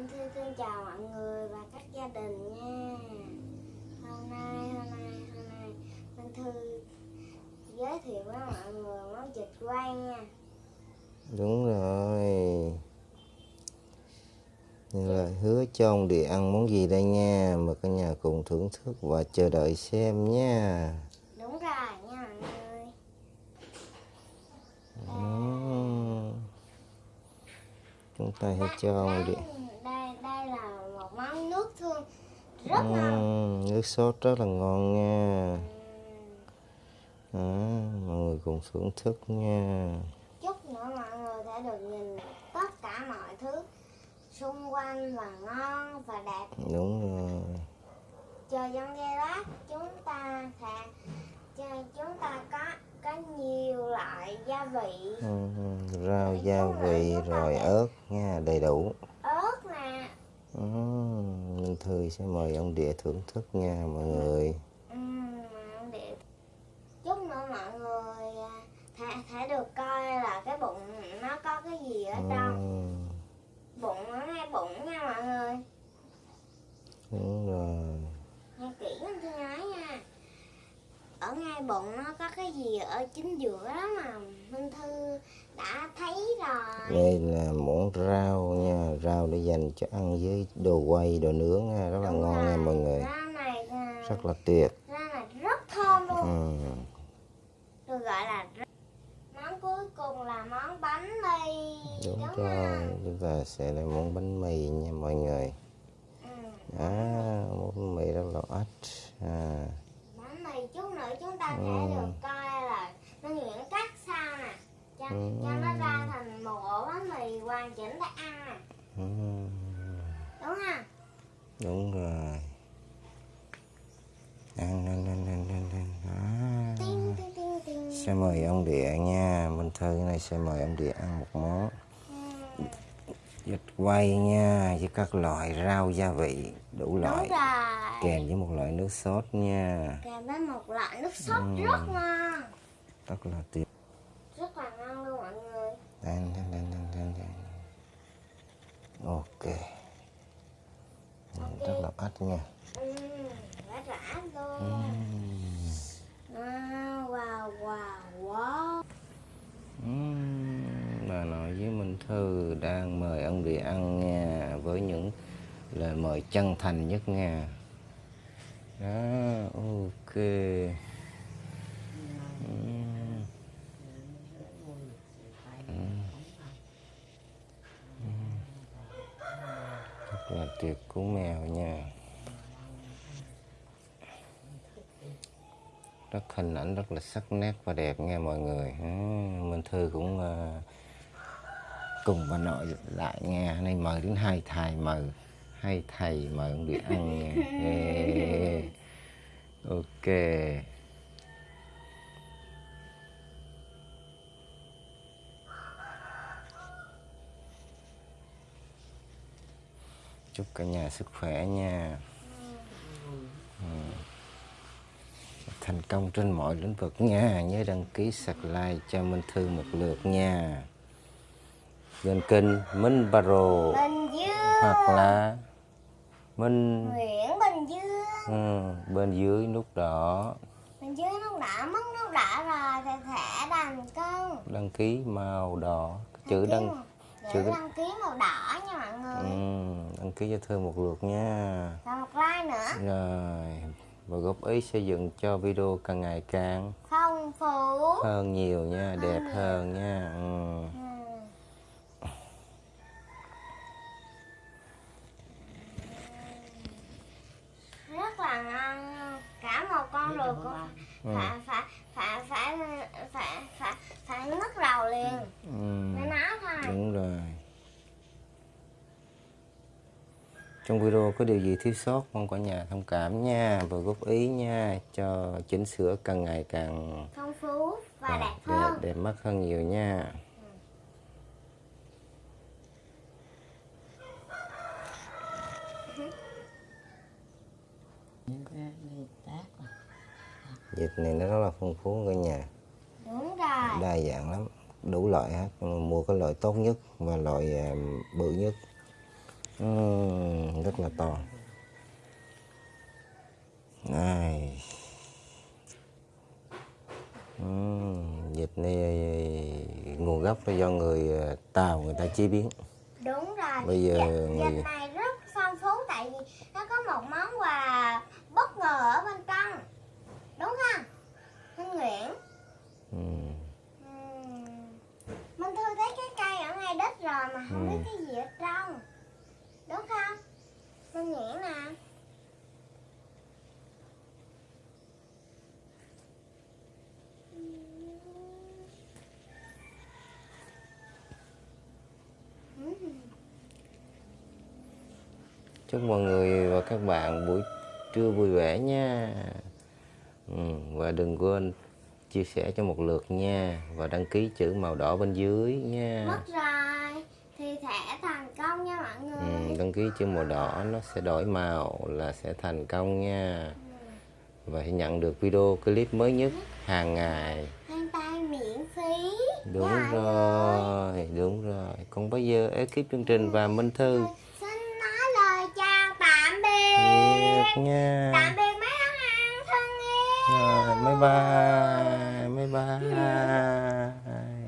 Minh Thư xin chào mọi người và các gia đình nha. Hôm nay, hôm nay, hôm nay. Minh Thư giới thiệu với mọi người món vịt quay nha. Đúng rồi. Như lời hứa cho ông địa ăn món gì đây nha Mời cả nhà cùng thưởng thức và chờ đợi xem nha. Đúng rồi nha mọi người. Ừm. Chúng ta hãy cho ông địa Đây, đây là một món nước thương rất ngon Ừm, Nước sốt rất là ngon nha. Đó, Mọi người cùng thưởng thức nha. Chút nữa mọi người sẽ được nhìn tất cả mọi thứ xung quanh và ngon và đẹp. Đúng rồi. Chờ trong giây lát chúng ta sẽ chúng ta có có nhiều loại gia vị. Ừm, Rau gia vị rồi ớt nha Đầy đủ Ờ, Minh Thư sẽ mời ông địa thưởng thức nha mọi người ừm, để chút nữa mọi người à, sẽ, sẽ được coi là cái bụng nó có cái gì ở trong Ừm, bụng ở ngay bụng nha mọi người Đúng rồi nghe kỹ Minh Thư nói nha ngay bụng nó có cái gì ở chính giữa đó mà Minh Thư đã thấy rồi. Đây là món rau nha Rau để dành cho ăn với đồ quay, đồ nướng nha Rất là Đúng ngon rồi. nha mọi người. Rau này à, Rất là tuyệt. rau này rất thơm luôn. Ừm, được gọi là món cuối cùng là món bánh mì. Đúng không? rồi Chúng ta sẽ làm món bánh mì nha mọi người ăn đúng không Đúng rồi Ăn, ăn, ăn, ăn, ăn, ăn. Tinh tinh tinh tinh Sẽ mời ông địa nha Minh Thư này sẽ mời ông địa ăn một món Ừ. vịt quay nha với các loại rau gia vị đủ đúng loại rồi kèm với một loại nước sốt nha kèm với một loại nước sốt Ừ. rất ngon rất là tuyệt rất là ngon luôn mọi người đang, đang, đang ok. Ừ, rất là ít nha. Ừ, rất là luôn à, wow wow wow bà nội với Minh Thư đang mời ông địa ăn nha với những lời mời chân thành nhất nha. Đó ok. Là tuyệt cú mèo nha. Rất hình ảnh rất là sắc nét và đẹp nha mọi người. Mình Minh Thư cũng ờ, cùng bà nội lại nghe nay mời đến hai thầy mời. Hai thầy mời ông đi ăn nha. Ok. Chúc cả nhà sức khỏe nha. Thành công trên mọi lĩnh vực nha. Nhớ đăng ký subscribe cho Minh Thư một lượt nha. Bên kênh Minh Baro. Hoặc là Minh Nguyễn Bình Dương. Ừ, bên dưới nút đỏ. Bình Dương lúc đã mất lúc đã rồi thì thẻ thành công đăng ký màu đỏ. Chữ đăng chữ chữ đăng ký màu đỏ nha mọi người. Ừ, đăng ký cho Thư một lượt nha. Và một like nữa. Rồi và góp ý xây dựng cho video càng ngày càng phong phú. hơn nhiều nha đẹp hơn nha. Ừ. Ừ. rất là ngon cả một con ruột cũng phải phải phải phải phải phải phải nước đầu liền. Ừ. với nó thôi Đúng rồi. Trong video có điều gì thiếu sót mong cả nhà thông cảm nha và góp ý nha cho chỉnh sửa càng ngày càng phong phú và đẹp đẹp, hơn đẹp mắt hơn nhiều nha. Dịch này nó rất là phong phú cả nhà, đúng rồi đa dạng lắm, đủ loại hết. Mua cái loại tốt nhất và loại à, bự nhất. Ừm, rất là to. Này. Vịt này nguồn gốc là do người ờ, Tàu người ta chế biến. Đúng rồi. Bây giờ Dạ, người- dịch này rất phong phú tại vì nó có một món quà bất ngờ ở bên trong. Đúng không? Minh Nguyễn. Ừm, Ừm. Minh Thư thấy cái cây ở ngay đất rồi mà không biết Ừ. cái gì ở trong. Đúng không Minh Nguyễn nè chúc mọi người và các bạn buổi trưa vui vẻ nha. Ừm, và đừng quên chia sẻ cho một lượt nha. Và đăng ký chữ màu đỏ bên dưới nha. Mất rồi thì thẻ thành công nha mọi người. Ừm, đăng ký chữ màu đỏ nó sẽ đổi màu là sẽ thành công nha. Và sẽ nhận được video clip mới nhất hàng ngày. Hand tay miễn phí. Đúng người. rồi đúng rồi. Còn bây giờ ekip chương trình và minh thư. Xin nói lời chào tạm biệt. Thiệt nha. Tạm biệt mấy ông ăn thân yêu. Rồi bye bye bye bye